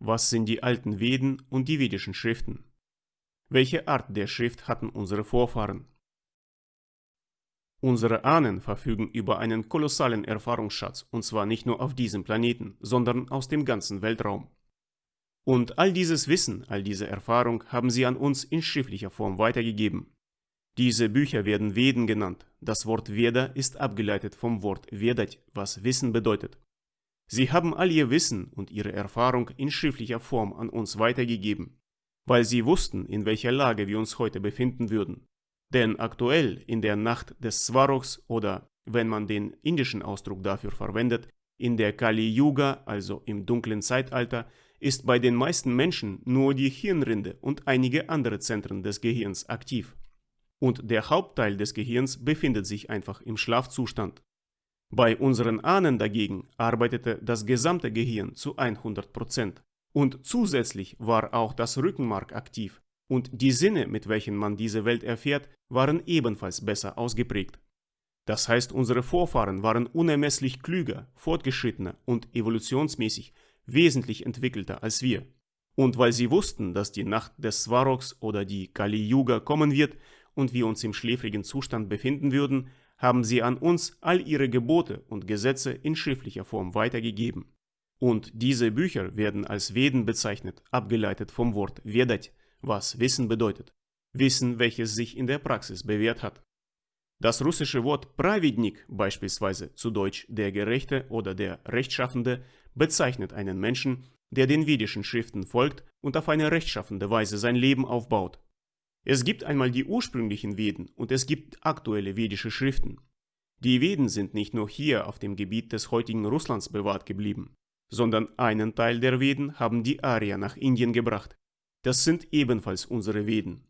was sind die alten Veden und die vedischen Schriften? Welche Art der Schrift hatten unsere Vorfahren? Unsere Ahnen verfügen über einen kolossalen Erfahrungsschatz, und zwar nicht nur auf diesem Planeten, sondern aus dem ganzen Weltraum. Und all dieses Wissen, all diese Erfahrung haben sie an uns in schriftlicher Form weitergegeben. Diese Bücher werden Veden genannt. Das Wort Veda ist abgeleitet vom Wort Vedat, was Wissen bedeutet. Sie haben all ihr Wissen und ihre Erfahrung in schriftlicher Form an uns weitergegeben, weil sie wussten, in welcher Lage wir uns heute befinden würden. Denn aktuell in der Nacht des Svaroks oder, wenn man den indischen Ausdruck dafür verwendet, in der Kali Yuga, also im dunklen Zeitalter, ist bei den meisten Menschen nur die Hirnrinde und einige andere Zentren des Gehirns aktiv. Und der Hauptteil des Gehirns befindet sich einfach im Schlafzustand. Bei unseren Ahnen dagegen arbeitete das gesamte Gehirn zu 100%. Und zusätzlich war auch das Rückenmark aktiv und die Sinne, mit welchen man diese Welt erfährt, waren ebenfalls besser ausgeprägt. Das heißt, unsere Vorfahren waren unermesslich klüger, fortgeschrittener und evolutionsmäßig wesentlich entwickelter als wir. Und weil sie wussten, dass die Nacht des Svaroks oder die Kali Yuga kommen wird und wir uns im schläfrigen Zustand befinden würden, haben sie an uns all ihre Gebote und Gesetze in schriftlicher Form weitergegeben. Und diese Bücher werden als Veden bezeichnet, abgeleitet vom Wort Vedat, was Wissen bedeutet. Wissen, welches sich in der Praxis bewährt hat. Das russische Wort Pravidnik, beispielsweise zu Deutsch der Gerechte oder der Rechtschaffende, bezeichnet einen Menschen, der den vedischen Schriften folgt und auf eine rechtschaffende Weise sein Leben aufbaut. Es gibt einmal die ursprünglichen Veden und es gibt aktuelle vedische Schriften. Die Veden sind nicht nur hier auf dem Gebiet des heutigen Russlands bewahrt geblieben, sondern einen Teil der Veden haben die Arier nach Indien gebracht. Das sind ebenfalls unsere Veden.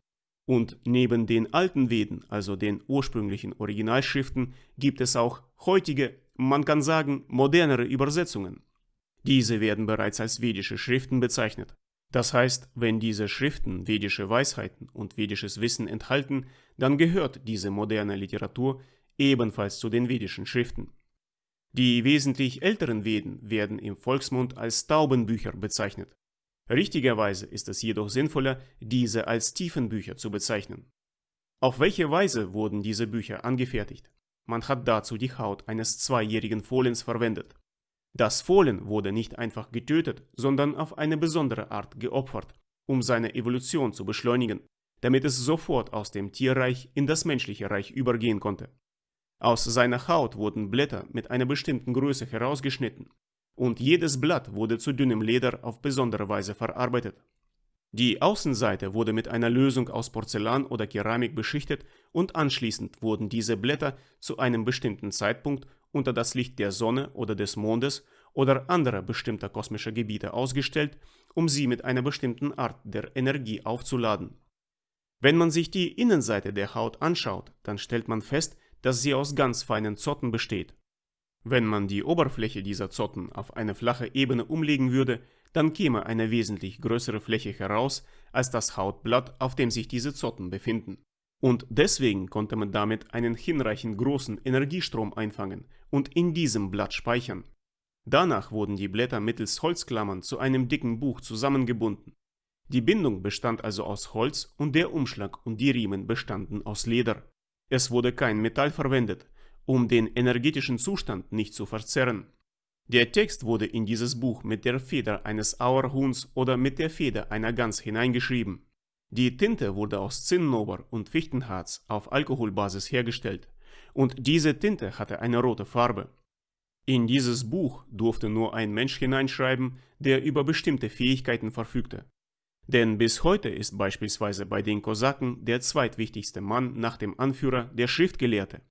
Und neben den alten Veden, also den ursprünglichen Originalschriften, gibt es auch heutige, man kann sagen, modernere Übersetzungen. Diese werden bereits als vedische Schriften bezeichnet. Das heißt, wenn diese Schriften vedische Weisheiten und vedisches Wissen enthalten, dann gehört diese moderne Literatur ebenfalls zu den vedischen Schriften. Die wesentlich älteren Veden werden im Volksmund als Taubenbücher bezeichnet. Richtigerweise ist es jedoch sinnvoller, diese als Tiefenbücher zu bezeichnen. Auf welche Weise wurden diese Bücher angefertigt? Man hat dazu die Haut eines zweijährigen Fohlens verwendet. Das Fohlen wurde nicht einfach getötet, sondern auf eine besondere Art geopfert, um seine Evolution zu beschleunigen, damit es sofort aus dem Tierreich in das menschliche Reich übergehen konnte. Aus seiner Haut wurden Blätter mit einer bestimmten Größe herausgeschnitten und jedes Blatt wurde zu dünnem Leder auf besondere Weise verarbeitet. Die Außenseite wurde mit einer Lösung aus Porzellan oder Keramik beschichtet und anschließend wurden diese Blätter zu einem bestimmten Zeitpunkt unter das Licht der Sonne oder des Mondes oder anderer bestimmter kosmischer Gebiete ausgestellt, um sie mit einer bestimmten Art der Energie aufzuladen. Wenn man sich die Innenseite der Haut anschaut, dann stellt man fest, dass sie aus ganz feinen Zotten besteht. Wenn man die Oberfläche dieser Zotten auf eine flache Ebene umlegen würde, dann käme eine wesentlich größere Fläche heraus als das Hautblatt, auf dem sich diese Zotten befinden. Und deswegen konnte man damit einen hinreichend großen Energiestrom einfangen und in diesem Blatt speichern. Danach wurden die Blätter mittels Holzklammern zu einem dicken Buch zusammengebunden. Die Bindung bestand also aus Holz und der Umschlag und die Riemen bestanden aus Leder. Es wurde kein Metall verwendet, um den energetischen Zustand nicht zu verzerren. Der Text wurde in dieses Buch mit der Feder eines Auerhuhns oder mit der Feder einer Gans hineingeschrieben. Die Tinte wurde aus Zinnober und Fichtenharz auf Alkoholbasis hergestellt und diese Tinte hatte eine rote Farbe. In dieses Buch durfte nur ein Mensch hineinschreiben, der über bestimmte Fähigkeiten verfügte. Denn bis heute ist beispielsweise bei den Kosaken der zweitwichtigste Mann nach dem Anführer der Schriftgelehrte.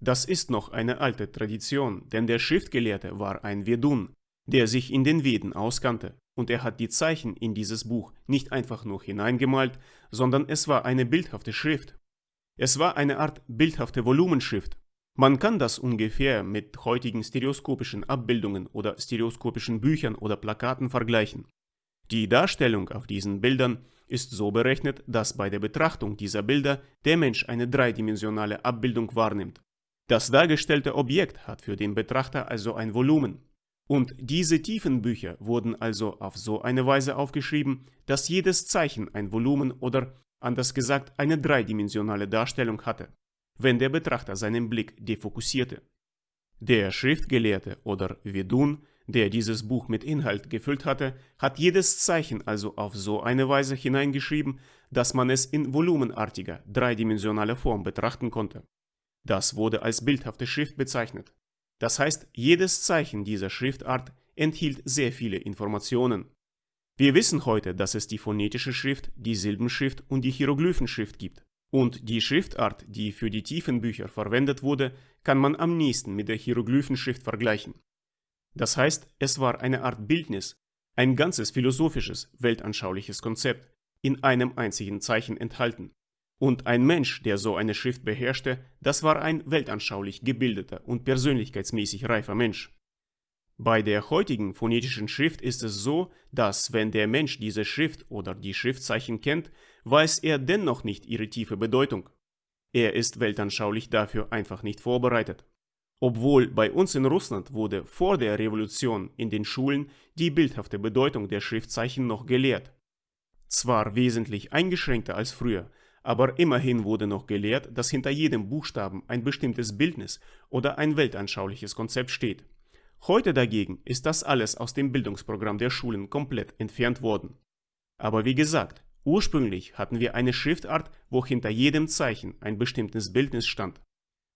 Das ist noch eine alte Tradition, denn der Schriftgelehrte war ein Vedun, der sich in den Veden auskannte und er hat die Zeichen in dieses Buch nicht einfach nur hineingemalt, sondern es war eine bildhafte Schrift. Es war eine Art bildhafte Volumenschrift. Man kann das ungefähr mit heutigen stereoskopischen Abbildungen oder stereoskopischen Büchern oder Plakaten vergleichen. Die Darstellung auf diesen Bildern ist so berechnet, dass bei der Betrachtung dieser Bilder der Mensch eine dreidimensionale Abbildung wahrnimmt. Das dargestellte Objekt hat für den Betrachter also ein Volumen. Und diese tiefen Bücher wurden also auf so eine Weise aufgeschrieben, dass jedes Zeichen ein Volumen oder, anders gesagt, eine dreidimensionale Darstellung hatte, wenn der Betrachter seinen Blick defokussierte. Der Schriftgelehrte oder Vedun, der dieses Buch mit Inhalt gefüllt hatte, hat jedes Zeichen also auf so eine Weise hineingeschrieben, dass man es in volumenartiger, dreidimensionaler Form betrachten konnte. Das wurde als bildhafte Schrift bezeichnet. Das heißt, jedes Zeichen dieser Schriftart enthielt sehr viele Informationen. Wir wissen heute, dass es die phonetische Schrift, die Silbenschrift und die Hieroglyphenschrift gibt. Und die Schriftart, die für die tiefen Bücher verwendet wurde, kann man am nächsten mit der Hieroglyphenschrift vergleichen. Das heißt, es war eine Art Bildnis, ein ganzes philosophisches, weltanschauliches Konzept, in einem einzigen Zeichen enthalten. Und ein Mensch, der so eine Schrift beherrschte, das war ein weltanschaulich gebildeter und persönlichkeitsmäßig reifer Mensch. Bei der heutigen phonetischen Schrift ist es so, dass wenn der Mensch diese Schrift oder die Schriftzeichen kennt, weiß er dennoch nicht ihre tiefe Bedeutung. Er ist weltanschaulich dafür einfach nicht vorbereitet. Obwohl bei uns in Russland wurde vor der Revolution in den Schulen die bildhafte Bedeutung der Schriftzeichen noch gelehrt. Zwar wesentlich eingeschränkter als früher, aber immerhin wurde noch gelehrt, dass hinter jedem Buchstaben ein bestimmtes Bildnis oder ein weltanschauliches Konzept steht. Heute dagegen ist das alles aus dem Bildungsprogramm der Schulen komplett entfernt worden. Aber wie gesagt, ursprünglich hatten wir eine Schriftart, wo hinter jedem Zeichen ein bestimmtes Bildnis stand.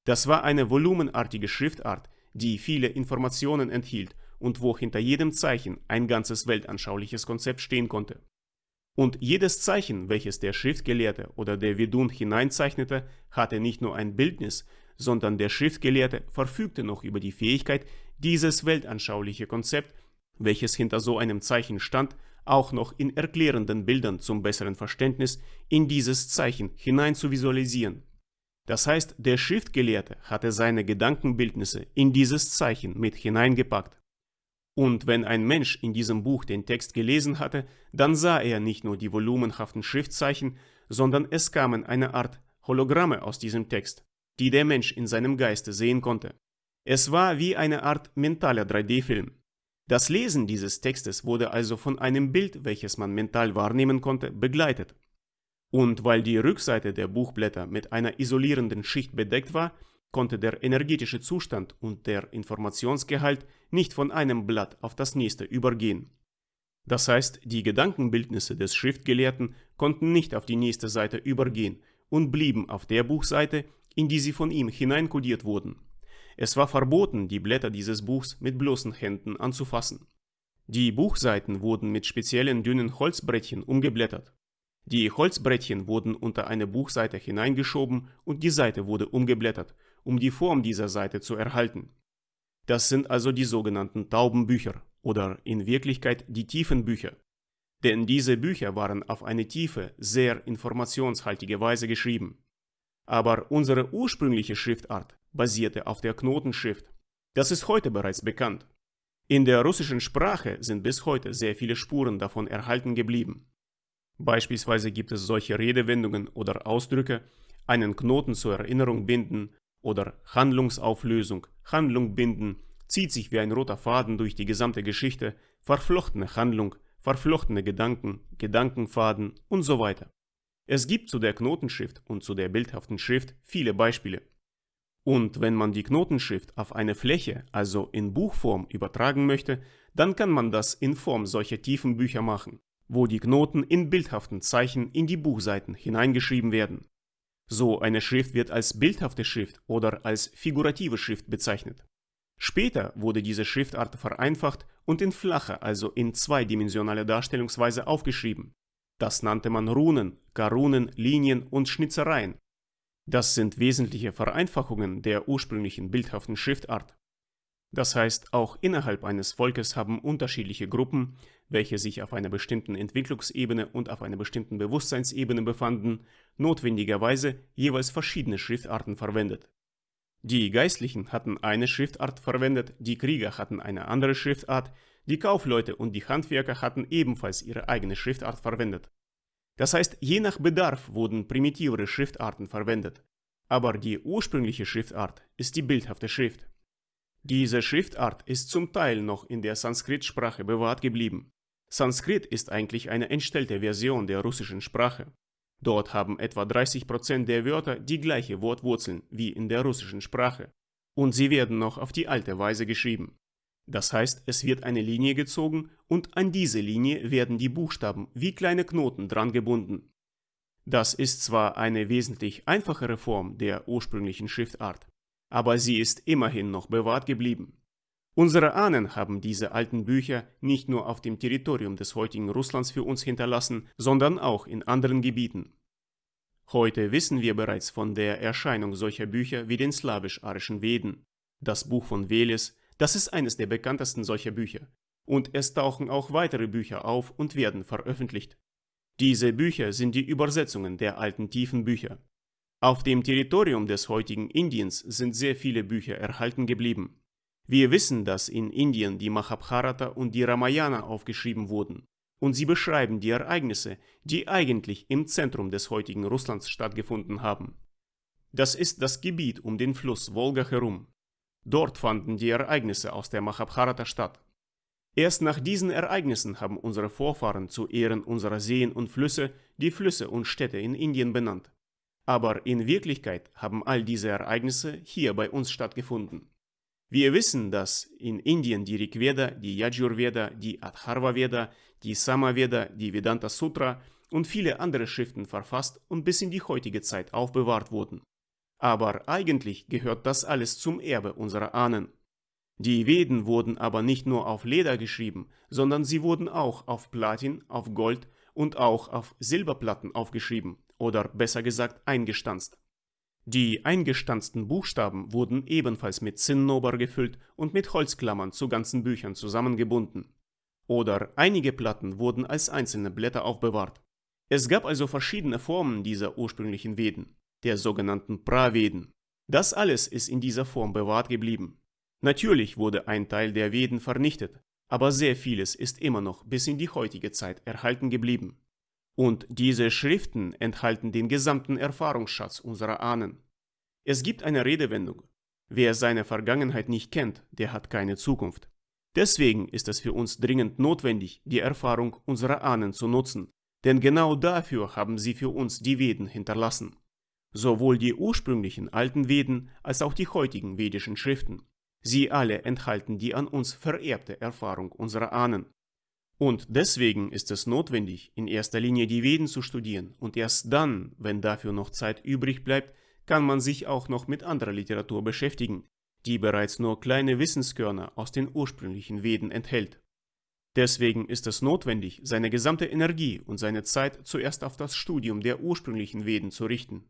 Das war eine volumenartige Schriftart, die viele Informationen enthielt und wo hinter jedem Zeichen ein ganzes weltanschauliches Konzept stehen konnte. Und jedes Zeichen, welches der Schriftgelehrte oder der Vedun hineinzeichnete, hatte nicht nur ein Bildnis, sondern der Schriftgelehrte verfügte noch über die Fähigkeit, dieses weltanschauliche Konzept, welches hinter so einem Zeichen stand, auch noch in erklärenden Bildern zum besseren Verständnis in dieses Zeichen hinein zu visualisieren. Das heißt, der Schriftgelehrte hatte seine Gedankenbildnisse in dieses Zeichen mit hineingepackt. Und wenn ein Mensch in diesem Buch den Text gelesen hatte, dann sah er nicht nur die volumenhaften Schriftzeichen, sondern es kamen eine Art Hologramme aus diesem Text, die der Mensch in seinem Geiste sehen konnte. Es war wie eine Art mentaler 3D-Film. Das Lesen dieses Textes wurde also von einem Bild, welches man mental wahrnehmen konnte, begleitet. Und weil die Rückseite der Buchblätter mit einer isolierenden Schicht bedeckt war, konnte der energetische Zustand und der Informationsgehalt nicht von einem Blatt auf das nächste übergehen. Das heißt, die Gedankenbildnisse des Schriftgelehrten konnten nicht auf die nächste Seite übergehen und blieben auf der Buchseite, in die sie von ihm hineinkodiert wurden. Es war verboten, die Blätter dieses Buchs mit bloßen Händen anzufassen. Die Buchseiten wurden mit speziellen dünnen Holzbrettchen umgeblättert. Die Holzbrettchen wurden unter eine Buchseite hineingeschoben und die Seite wurde umgeblättert, um die Form dieser Seite zu erhalten. Das sind also die sogenannten Taubenbücher oder in Wirklichkeit die Tiefenbücher. Denn diese Bücher waren auf eine tiefe, sehr informationshaltige Weise geschrieben. Aber unsere ursprüngliche Schriftart basierte auf der Knotenschrift. Das ist heute bereits bekannt. In der russischen Sprache sind bis heute sehr viele Spuren davon erhalten geblieben. Beispielsweise gibt es solche Redewendungen oder Ausdrücke, einen Knoten zur Erinnerung binden oder Handlungsauflösung, Handlung binden, zieht sich wie ein roter Faden durch die gesamte Geschichte, verflochtene Handlung, verflochtene Gedanken, Gedankenfaden und so weiter. Es gibt zu der Knotenschrift und zu der bildhaften Schrift viele Beispiele. Und wenn man die Knotenschrift auf eine Fläche, also in Buchform, übertragen möchte, dann kann man das in Form solcher tiefen Bücher machen, wo die Knoten in bildhaften Zeichen in die Buchseiten hineingeschrieben werden. So eine Schrift wird als bildhafte Schrift oder als figurative Schrift bezeichnet. Später wurde diese Schriftart vereinfacht und in flache, also in zweidimensionale Darstellungsweise aufgeschrieben. Das nannte man Runen, Karunen, Linien und Schnitzereien das sind wesentliche Vereinfachungen der ursprünglichen bildhaften Schriftart. Das heißt, auch innerhalb eines Volkes haben unterschiedliche Gruppen, welche sich auf einer bestimmten Entwicklungsebene und auf einer bestimmten Bewusstseinsebene befanden, notwendigerweise jeweils verschiedene Schriftarten verwendet. Die Geistlichen hatten eine Schriftart verwendet, die Krieger hatten eine andere Schriftart, die Kaufleute und die Handwerker hatten ebenfalls ihre eigene Schriftart verwendet. Das heißt, je nach Bedarf wurden primitivere Schriftarten verwendet, aber die ursprüngliche Schriftart ist die bildhafte Schrift. Diese Schriftart ist zum Teil noch in der Sanskrit-Sprache bewahrt geblieben. Sanskrit ist eigentlich eine entstellte Version der russischen Sprache. Dort haben etwa 30% der Wörter die gleiche Wortwurzeln wie in der russischen Sprache. Und sie werden noch auf die alte Weise geschrieben. Das heißt, es wird eine Linie gezogen und an diese Linie werden die Buchstaben wie kleine Knoten dran gebunden. Das ist zwar eine wesentlich einfachere Form der ursprünglichen Schriftart, aber sie ist immerhin noch bewahrt geblieben. Unsere Ahnen haben diese alten Bücher nicht nur auf dem Territorium des heutigen Russlands für uns hinterlassen, sondern auch in anderen Gebieten. Heute wissen wir bereits von der Erscheinung solcher Bücher wie den slawisch-arischen Veden. Das Buch von Veles, das ist eines der bekanntesten solcher Bücher. Und es tauchen auch weitere Bücher auf und werden veröffentlicht. Diese Bücher sind die Übersetzungen der alten tiefen Bücher. Auf dem Territorium des heutigen Indiens sind sehr viele Bücher erhalten geblieben. Wir wissen, dass in Indien die Mahabharata und die Ramayana aufgeschrieben wurden und sie beschreiben die Ereignisse, die eigentlich im Zentrum des heutigen Russlands stattgefunden haben. Das ist das Gebiet um den Fluss Wolga herum. Dort fanden die Ereignisse aus der Mahabharata statt. Erst nach diesen Ereignissen haben unsere Vorfahren zu Ehren unserer Seen und Flüsse die Flüsse und Städte in Indien benannt. Aber in Wirklichkeit haben all diese Ereignisse hier bei uns stattgefunden. Wir wissen, dass in Indien die Rigveda, die Yajurveda, die Atharva Veda, die Samaveda, die Vedanta Sutra und viele andere Schriften verfasst und bis in die heutige Zeit aufbewahrt wurden. Aber eigentlich gehört das alles zum Erbe unserer Ahnen. Die Veden wurden aber nicht nur auf Leder geschrieben, sondern sie wurden auch auf Platin, auf Gold und auch auf Silberplatten aufgeschrieben oder besser gesagt eingestanzt. Die eingestanzten Buchstaben wurden ebenfalls mit Zinnober gefüllt und mit Holzklammern zu ganzen Büchern zusammengebunden. Oder einige Platten wurden als einzelne Blätter aufbewahrt. Es gab also verschiedene Formen dieser ursprünglichen Veden, der sogenannten Praveden. Das alles ist in dieser Form bewahrt geblieben. Natürlich wurde ein Teil der Veden vernichtet, aber sehr vieles ist immer noch bis in die heutige Zeit erhalten geblieben. Und diese Schriften enthalten den gesamten Erfahrungsschatz unserer Ahnen. Es gibt eine Redewendung. Wer seine Vergangenheit nicht kennt, der hat keine Zukunft. Deswegen ist es für uns dringend notwendig, die Erfahrung unserer Ahnen zu nutzen, denn genau dafür haben sie für uns die Veden hinterlassen. Sowohl die ursprünglichen alten Veden als auch die heutigen vedischen Schriften. Sie alle enthalten die an uns vererbte Erfahrung unserer Ahnen. Und deswegen ist es notwendig, in erster Linie die Veden zu studieren und erst dann, wenn dafür noch Zeit übrig bleibt, kann man sich auch noch mit anderer Literatur beschäftigen, die bereits nur kleine Wissenskörner aus den ursprünglichen Veden enthält. Deswegen ist es notwendig, seine gesamte Energie und seine Zeit zuerst auf das Studium der ursprünglichen Veden zu richten.